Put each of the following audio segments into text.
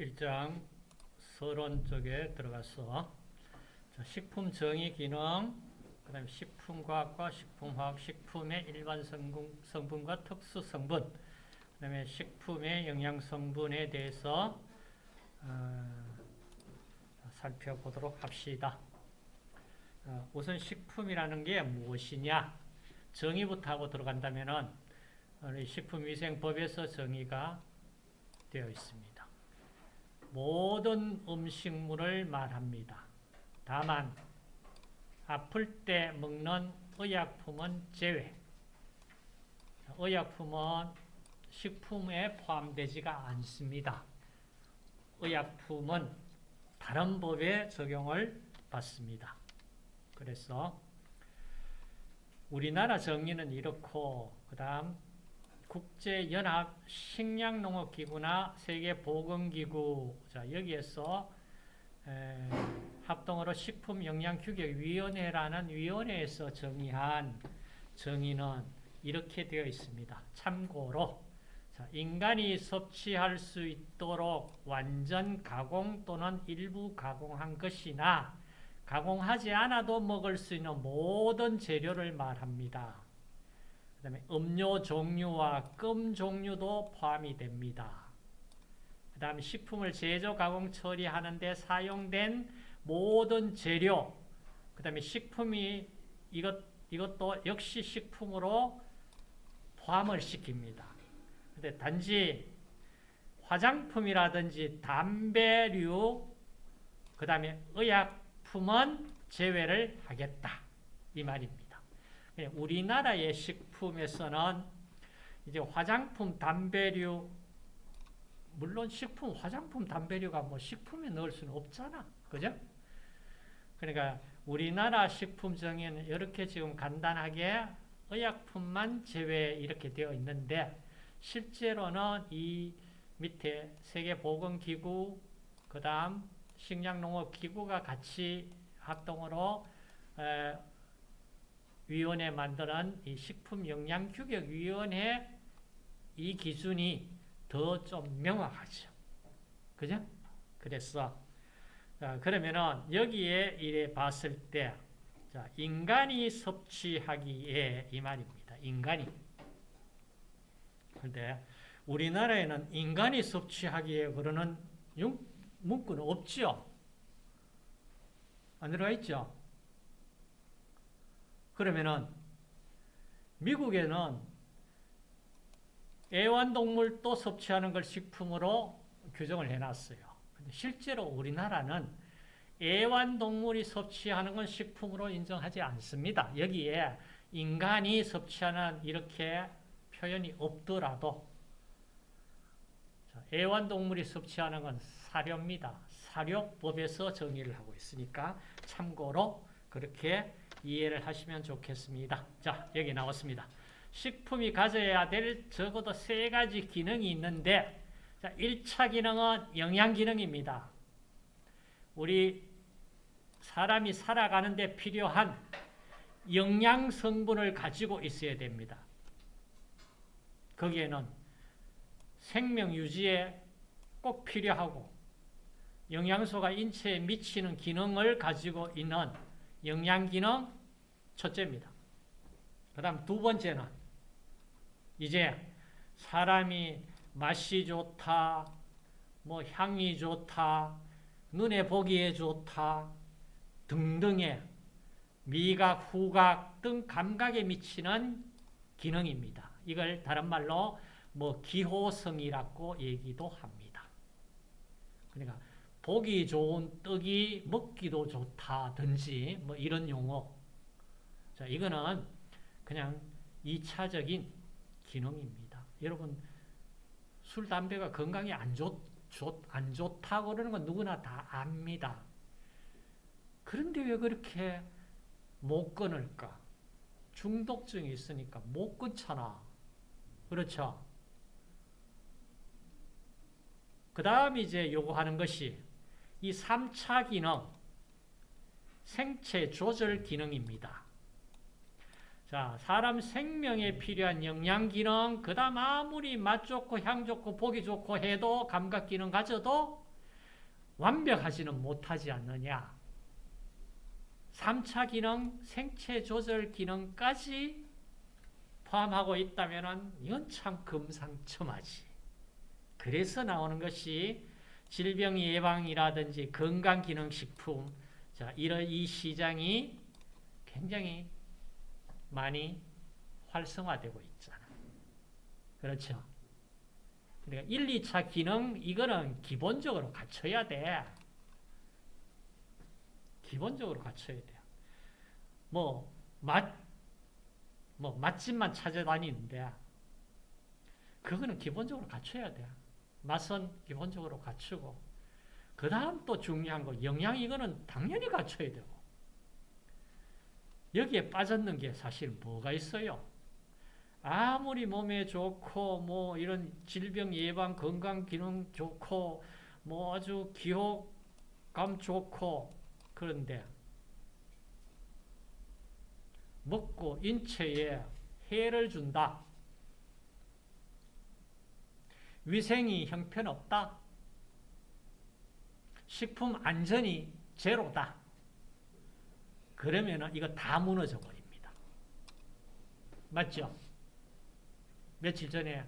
1장 서론 쪽에 들어가서 자, 식품 정의 기능, 그 다음에 식품과학과 식품화학, 식품의 일반 성분, 성분 과 특수 성분, 그 다음에 식품의 영양 성분에 대해서 어, 살펴보도록 합시다. 어, 우선 식품이라는 게 무엇이냐? 정의부터 하고 들어간다면은 우리 식품위생법에서 정의가 되어 있습니다. 모든 음식물을 말합니다. 다만 아플 때 먹는 의약품은 제외. 의약품은 식품에 포함되지가 않습니다. 의약품은 다른 법에 적용을 받습니다. 그래서 우리나라 정의는 이렇고 그 다음 국제연합 식량농업기구나 세계보건기구 자 여기에서 에, 합동으로 식품영양규격위원회라는 위원회에서 정의한 정의는 이렇게 되어 있습니다. 참고로 자, 인간이 섭취할 수 있도록 완전 가공 또는 일부 가공한 것이나 가공하지 않아도 먹을 수 있는 모든 재료를 말합니다. 그 다음에 음료 종류와 껌 종류도 포함이 됩니다. 그 다음에 식품을 제조, 가공, 처리하는 데 사용된 모든 재료, 그 다음에 식품이 이것, 이것도 역시 식품으로 포함을 시킵니다. 근데 단지 화장품이라든지 담배류, 그 다음에 의약품은 제외를 하겠다. 이 말입니다. 예, 우리나라의 식 품에서는 이제 화장품, 담배류, 물론 식품, 화장품, 담배류가 뭐 식품에 넣을 수는 없잖아. 그죠? 그러니까 우리나라 식품 정의는 이렇게 지금 간단하게 의약품만 제외 이렇게 되어 있는데 실제로는 이 밑에 세계보건기구, 그 다음 식량농업기구가 같이 합동으로 위원회 만드는 이 식품영양규격위원회 이 기준이 더 좀 명확하죠. 그죠? 그래서 그러면은 여기에 이래 봤을 때 자, 인간이 섭취하기에 이 말입니다. 인간이. 그런데 우리나라에는 인간이 섭취하기에 그러는 문구는 없죠. 안 들어가 있죠. 그러면은 미국에는 애완동물도 섭취하는 걸 식품으로 규정을 해놨어요. 근데 실제로 우리나라는 애완동물이 섭취하는 건 식품으로 인정하지 않습니다. 여기에 인간이 섭취하는 이렇게 표현이 없더라도 애완동물이 섭취하는 건 사료입니다. 사료법에서 정의를 하고 있으니까 참고로 그렇게 이해를 하시면 좋겠습니다. 자, 여기 나왔습니다. 식품이 가져야 될 적어도 세 가지 기능이 있는데 자, 1차 기능은 영양 기능입니다. 우리 사람이 살아가는 데 필요한 영양 성분을 가지고 있어야 됩니다. 거기에는 생명 유지에 꼭 필요하고 영양소가 인체에 미치는 기능을 가지고 있는 영양기능 첫째입니다. 그 다음 두 번째는 이제 사람이 맛이 좋다, 뭐 향이 좋다, 눈에 보기에 좋다 등등의 미각, 후각 등 감각에 미치는 기능입니다. 이걸 다른 말로 뭐 기호성이라고 얘기도 합니다. 그러니까 보기 좋은 떡이 먹기도 좋다든지 뭐 이런 용어. 자, 이거는 그냥 2차적인 기능입니다. 여러분 술, 담배가 건강에 안, 좋, 좋, 안 좋다고 그러는 건 누구나 다 압니다. 그런데 왜 그렇게 못 끊을까? 중독증이 있으니까 못 끊잖아. 그렇죠? 그 다음 이제 요구하는 것이 이 3차 기능, 생체 조절 기능입니다. 자, 사람 생명에 필요한 영양 기능, 그 다음 아무리 맛 좋고 향 좋고 보기 좋고 해도 감각 기능 가져도 완벽하지는 못하지 않느냐. 3차 기능, 생체 조절 기능까지 포함하고 있다면 이건 참 금상첨화지. 그래서 나오는 것이 질병 예방이라든지 건강기능식품 자, 이런 이 시장이 굉장히 많이 활성화되고 있잖아. 그렇죠? 그러니까 1, 2차 기능 이거는 기본적으로 갖춰야 돼. 기본적으로 갖춰야 돼요. 뭐, 맛, 뭐, 맛집만 찾아다니는데, 그거는 기본적으로 갖춰야 돼. 맛은 기본적으로 갖추고, 그 다음 또 중요한 거, 영양 이거는 당연히 갖춰야 되고, 여기에 빠졌는 게 사실 뭐가 있어요? 아무리 몸에 좋고, 뭐, 이런 질병 예방, 건강 기능 좋고, 뭐 아주 기호감 좋고, 그런데 먹고 인체에 해를 준다. 위생이 형편없다. 식품 안전이 제로다. 그러면 이거 다 무너져 버립니다. 맞죠? 며칠 전에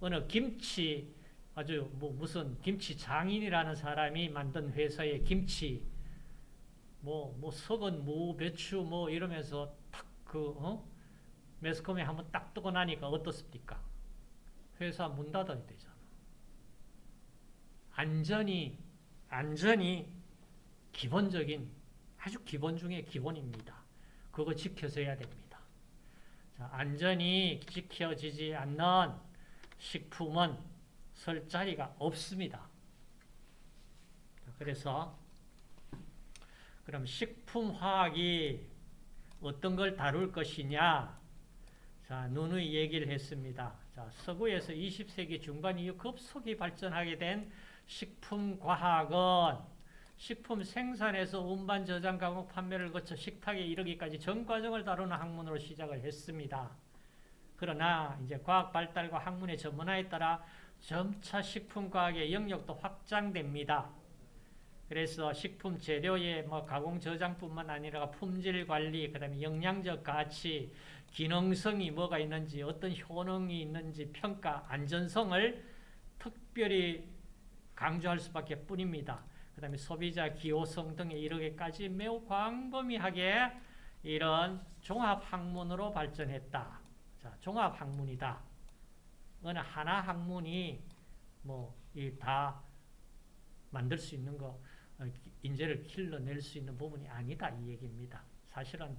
어느 김치 아주 뭐 무슨 김치 장인이라는 사람이 만든 회사의 김치 뭐, 뭐, 썩은 무, 배추, 뭐, 이러면서 탁, 그, 어? 매스컴에 한번 딱 뜨고 나니까 어떻습니까? 회사 문 닫아야 되잖아. 안전이, 안전이 기본적인, 아주 기본 중에 기본입니다. 그거 지켜서 해야 됩니다. 자, 안전이 지켜지지 않는 식품은 설 자리가 없습니다. 그래서 그럼 식품화학이 어떤 걸 다룰 것이냐? 자, 누누이 얘기를 했습니다. 자, 서구에서 20세기 중반 이후 급속히 발전하게 된 식품과학은 식품 생산에서 운반, 저장, 가공, 판매를 거쳐 식탁에 이르기까지 전 과정을 다루는 학문으로 시작을 했습니다. 그러나 이제 과학 발달과 학문의 전문화에 따라 점차 식품과학의 영역도 확장됩니다. 그래서 식품 재료의 뭐 가공 저장뿐만 아니라 품질 관리, 그다음에 영양적 가치, 기능성이 뭐가 있는지, 어떤 효능이 있는지 평가, 안전성을 특별히 강조할 수밖에 뿐입니다. 그 다음에 소비자 기호성 등에 이르기까지 매우 광범위하게 이런 종합 학문으로 발전했다. 자, 종합 학문이다. 어느 하나 학문이 뭐 이 다 만들 수 있는 거 어, 인재를 길러낼 수 있는 부분이 아니다 이 얘기입니다. 사실은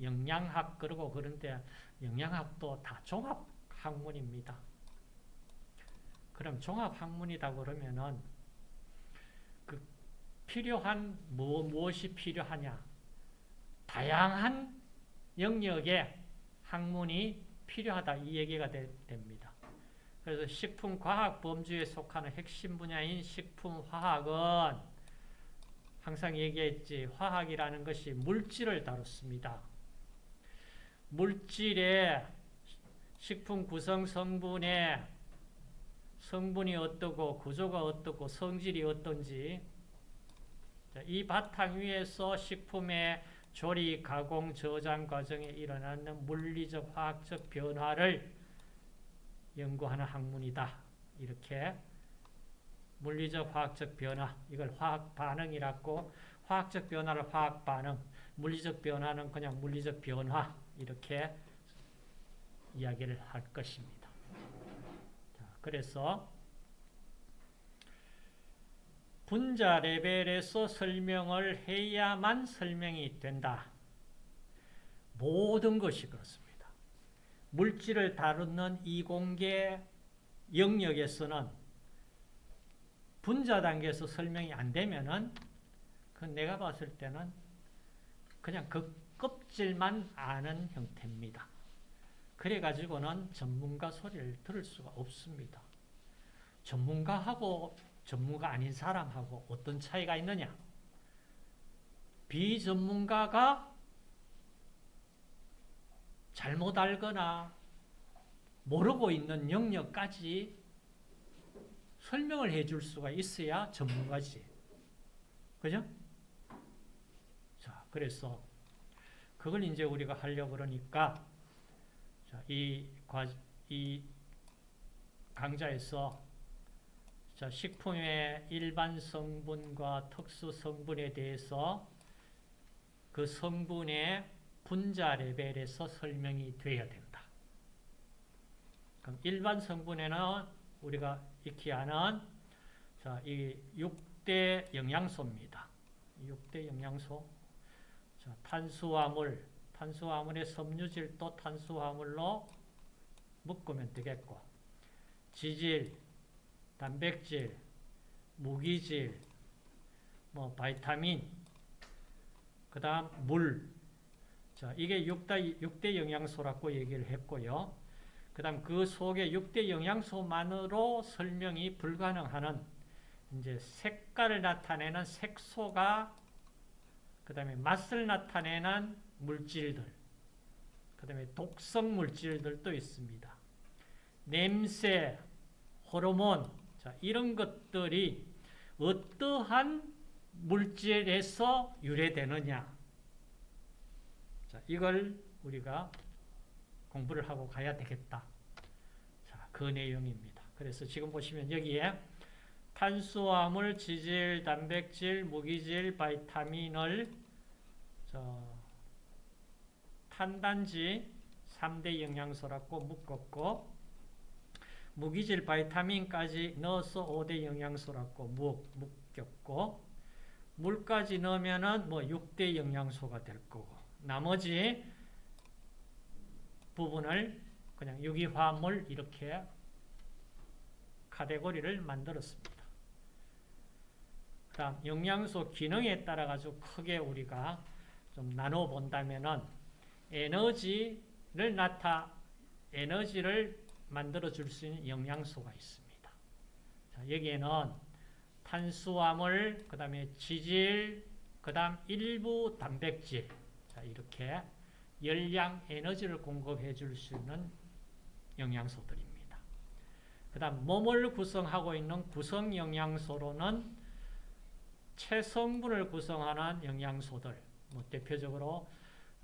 영양학 그러고 그런데 영양학도 다 종합 학문입니다. 그럼 종합 학문이다 그러면은 그 필요한 뭐, 무엇이 필요하냐? 다양한 영역의 학문이 필요하다 이 얘기가 되, 됩니다. 그래서 식품과학 범주에 속하는 핵심 분야인 식품화학은 항상 얘기했지 화학이라는 것이 물질을 다뤘습니다. 물질의 식품 구성 성분의 성분이 어떻고 구조가 어떻고 성질이 어떤지 이 바탕 위에서 식품의 조리, 가공, 저장 과정에 일어나는 물리적, 화학적 변화를 연구하는 학문이다. 이렇게 물리적, 화학적 변화, 이걸 화학 반응이라고 화학적 변화를 화학 반응, 물리적 변화는 그냥 물리적 변화 이렇게 이야기를 할 것입니다. 자, 그래서 분자 레벨에서 설명을 해야만 설명이 된다. 모든 것이 그렇습니다. 물질을 다루는 이공계 영역에서는 분자 단계에서 설명이 안 되면은 그 내가 봤을 때는 그냥 그 껍질만 아는 형태입니다. 그래가지고는 전문가 소리를 들을 수가 없습니다. 전문가하고 전문가 아닌 사람하고 어떤 차이가 있느냐? 비전문가가 잘못 알거나 모르고 있는 영역까지 설명을 해 줄 수가 있어야 전문가지. 그죠? 자, 그래서 그걸 이제 우리가 하려고 그러니까 자, 이, 과, 이 강좌에서 자, 식품의 일반 성분과 특수 성분에 대해서 그 성분의 분자 레벨에서 설명이 되어야 된다. 그럼 일반 성분에는 우리가 익히 아는 자, 이 6대 영양소입니다. 6대 영양소. 자, 탄수화물, 탄수화물의 섬유질도 탄수화물로 묶으면 되겠고 지질, 단백질, 무기질, 뭐 바이타민, 그 다음 물. 자, 이게 6대, 6대 영양소라고 얘기를 했고요. 그 다음 그 속에 6대 영양소만으로 설명이 불가능하는 이제 색깔을 나타내는 색소가 그 다음에 맛을 나타내는 물질들 그 다음에 독성 물질들도 있습니다. 냄새, 호르몬 자, 이런 것들이 어떠한 물질에서 유래되느냐 자, 이걸 우리가 공부를 하고 가야 되겠다. 자, 그 내용입니다. 그래서 지금 보시면 여기에 탄수화물, 지질, 단백질, 무기질, 바이타민을 저 탄단지 3대 영양소라고 묶었고 무기질, 바이타민까지 넣어서 5대 영양소라고 묶였고 물까지 넣으면은 뭐 6대 영양소가 될 거고 나머지 부분을 그냥 유기화합물 이렇게 카테고리를 만들었습니다. 그 다음 영양소 기능에 따라 가지고 크게 우리가 좀 나눠 본다면은 에너지를 나타 에너지를 만들어 줄 수 있는 영양소가 있습니다. 자, 여기에는 탄수화물, 그 다음에 지질, 그 다음 일부 단백질 자, 이렇게 열량, 에너지를 공급해 줄 수 있는 영양소들입니다. 그 다음 몸을 구성하고 있는 구성 영양소로는 체성분을 구성하는 영양소들 뭐 대표적으로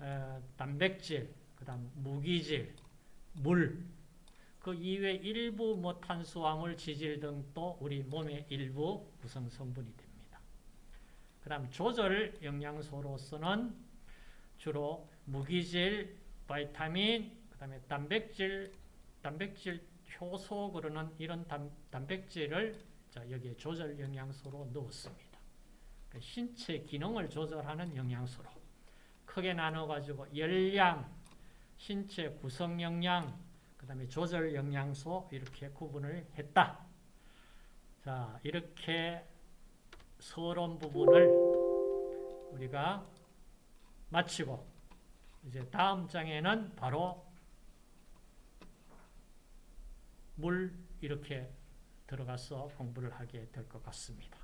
에, 단백질, 그 다음 무기질, 물, 그 이외 일부 뭐 탄수화물, 지질 등도 우리 몸의 일부 구성 성분이 됩니다. 그 다음 조절 영양소로서는 주로 무기질, 바이타민, 그 다음에 단백질, 단백질 효소 그러는 이런 단, 단백질을 자, 여기에 조절 영양소로 넣었습니다. 그 신체 기능을 조절하는 영양소로 크게 나눠가지고 열량, 신체 구성 영양, 그 다음에 조절 영양소 이렇게 구분을 했다. 자, 이렇게 서론 부분을 우리가 마치고 이제 다음 장에는 바로 물 이렇게 들어가서 공부를 하게 될 것 같습니다.